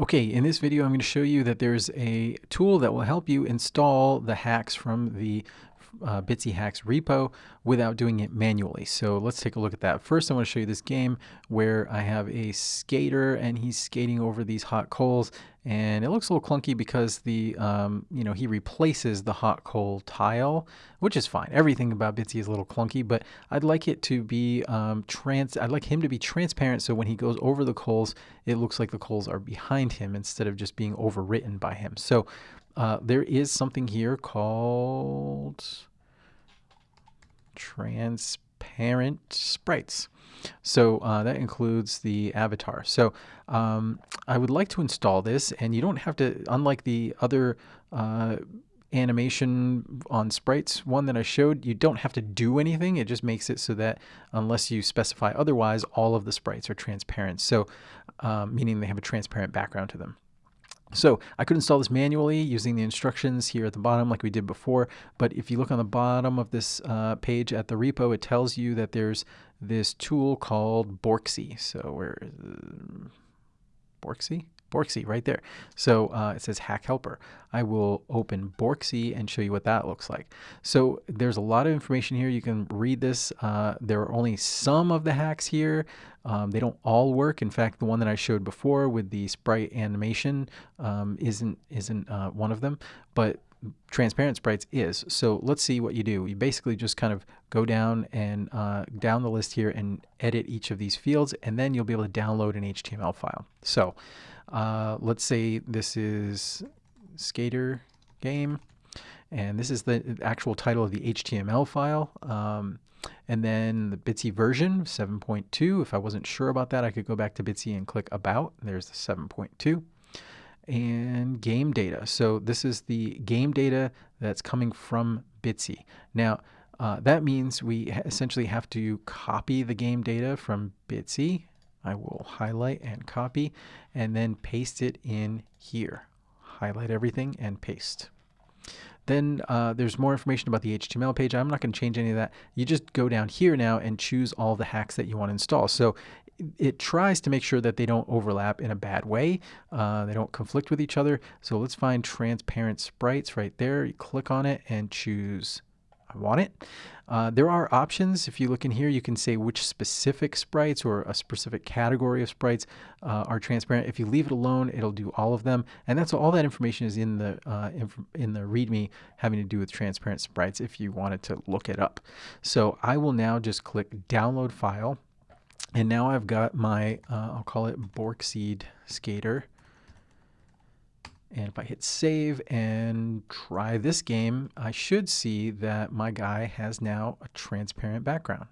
Okay, in this video I'm going to show you that there's a tool that will help you install the hacks from the uh, Bitsy Hacks repo without doing it manually. So let's take a look at that. First I want to show you this game where I have a skater and he's skating over these hot coals and it looks a little clunky because the um, you know he replaces the hot coal tile which is fine everything about Bitsy is a little clunky but I'd like it to be um, trans I'd like him to be transparent so when he goes over the coals it looks like the coals are behind him instead of just being overwritten by him so uh, there is something here called transparent sprites so uh, that includes the avatar. So um, I would like to install this and you don't have to, unlike the other uh, animation on sprites one that I showed, you don't have to do anything. It just makes it so that unless you specify otherwise, all of the sprites are transparent. So um, meaning they have a transparent background to them. So I could install this manually using the instructions here at the bottom like we did before, but if you look on the bottom of this uh, page at the repo, it tells you that there's this tool called Borksy. So where is Borksy? Borksy right there. So uh, it says Hack Helper. I will open Borksy and show you what that looks like. So there's a lot of information here. You can read this. Uh, there are only some of the hacks here. Um, they don't all work. In fact, the one that I showed before with the sprite animation um, isn't isn't uh, one of them. But transparent sprites is. So let's see what you do. You basically just kind of go down and uh, down the list here and edit each of these fields, and then you'll be able to download an HTML file. So uh, let's say this is skater game, and this is the actual title of the HTML file. Um, and then the Bitsy version 7.2. If I wasn't sure about that, I could go back to Bitsy and click About. There's the 7.2 and game data. So this is the game data that's coming from Bitsy. Now, uh, that means we essentially have to copy the game data from Bitsy. I will highlight and copy and then paste it in here. Highlight everything and paste. Then uh, there's more information about the HTML page. I'm not going to change any of that. You just go down here now and choose all the hacks that you want to install. So it tries to make sure that they don't overlap in a bad way. Uh, they don't conflict with each other. So let's find transparent sprites right there. You click on it and choose I want it. Uh, there are options. If you look in here, you can say which specific sprites or a specific category of sprites uh, are transparent. If you leave it alone, it'll do all of them. And that's all that information is in the uh, in the README having to do with transparent sprites if you wanted to look it up. So I will now just click download file. And now I've got my, uh, I'll call it Borkseed Skater. And if I hit save and try this game, I should see that my guy has now a transparent background.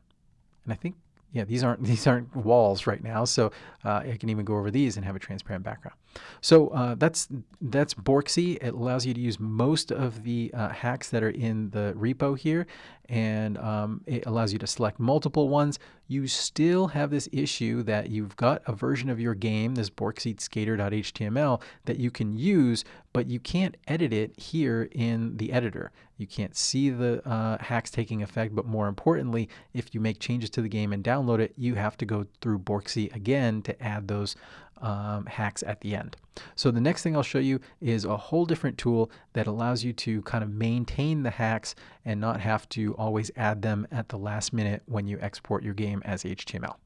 And I think yeah, these aren't these aren't walls right now, so uh, I can even go over these and have a transparent background. So uh, that's that's Borksy. It allows you to use most of the uh, hacks that are in the repo here, and um, it allows you to select multiple ones. You still have this issue that you've got a version of your game, this borkseedskater.html, that you can use, but you can't edit it here in the editor. You can't see the uh, hacks taking effect, but more importantly, if you make changes to the game and download it, you have to go through Borksy again to add those um, hacks at the end. So the next thing I'll show you is a whole different tool that allows you to kind of maintain the hacks and not have to always add them at the last minute when you export your game as HTML.